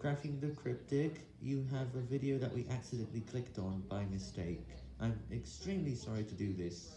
Cracking the Cryptic, you have a video that we accidentally clicked on by mistake. I'm extremely sorry to do this.